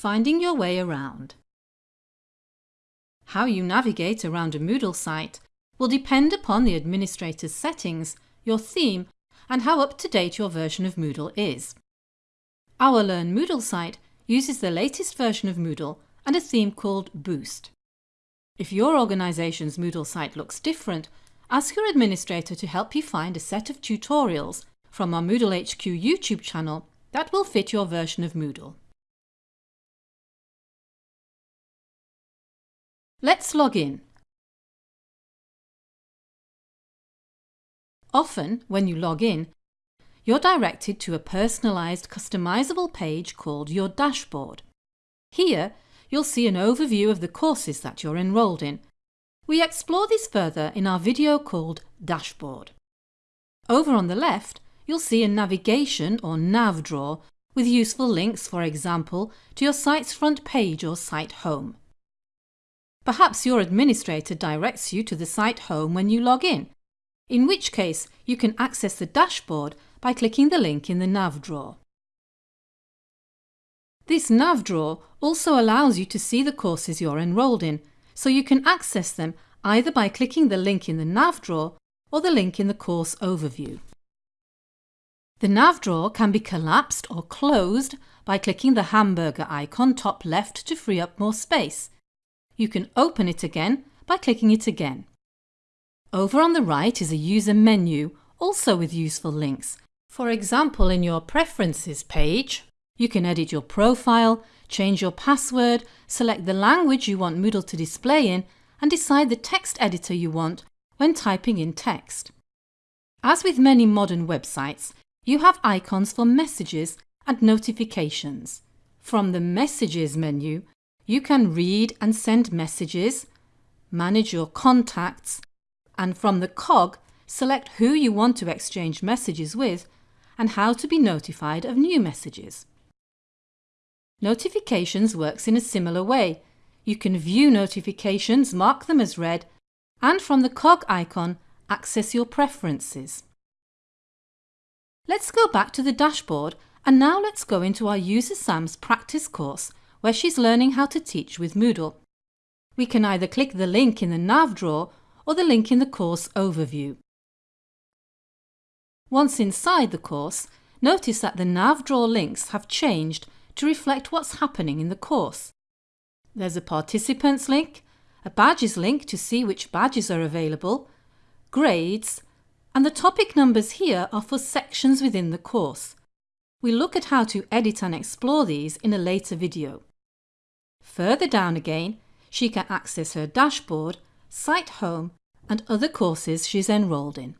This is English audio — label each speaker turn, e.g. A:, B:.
A: Finding your way around. How you navigate around a Moodle site will depend upon the administrator's settings, your theme and how up-to-date your version of Moodle is. Our Learn Moodle site uses the latest version of Moodle and a theme called Boost. If your organisation's Moodle site looks different, ask your administrator to help you find a set of tutorials from our Moodle HQ YouTube channel that will fit your version of Moodle. Let's log in. Often, when you log in, you're directed to a personalised customisable page called your dashboard. Here, you'll see an overview of the courses that you're enrolled in. We explore this further in our video called Dashboard. Over on the left, you'll see a navigation or nav drawer with useful links, for example, to your site's front page or site home. Perhaps your administrator directs you to the site home when you log in, in which case you can access the dashboard by clicking the link in the nav drawer. This nav drawer also allows you to see the courses you're enrolled in, so you can access them either by clicking the link in the nav drawer or the link in the course overview. The nav drawer can be collapsed or closed by clicking the hamburger icon top left to free up more space, you can open it again by clicking it again. Over on the right is a user menu, also with useful links. For example, in your Preferences page, you can edit your profile, change your password, select the language you want Moodle to display in and decide the text editor you want when typing in text. As with many modern websites, you have icons for messages and notifications. From the Messages menu, you can read and send messages, manage your contacts, and from the cog, select who you want to exchange messages with and how to be notified of new messages. Notifications works in a similar way. You can view notifications, mark them as read, and from the cog icon, access your preferences. Let's go back to the dashboard and now let's go into our User Sam's practice course where she's learning how to teach with Moodle. We can either click the link in the nav drawer or the link in the course overview. Once inside the course, notice that the nav drawer links have changed to reflect what's happening in the course. There's a participants link, a badges link to see which badges are available, grades, and the topic numbers here are for sections within the course. We'll look at how to edit and explore these in a later video. Further down again, she can access her dashboard, site home and other courses she's enrolled in.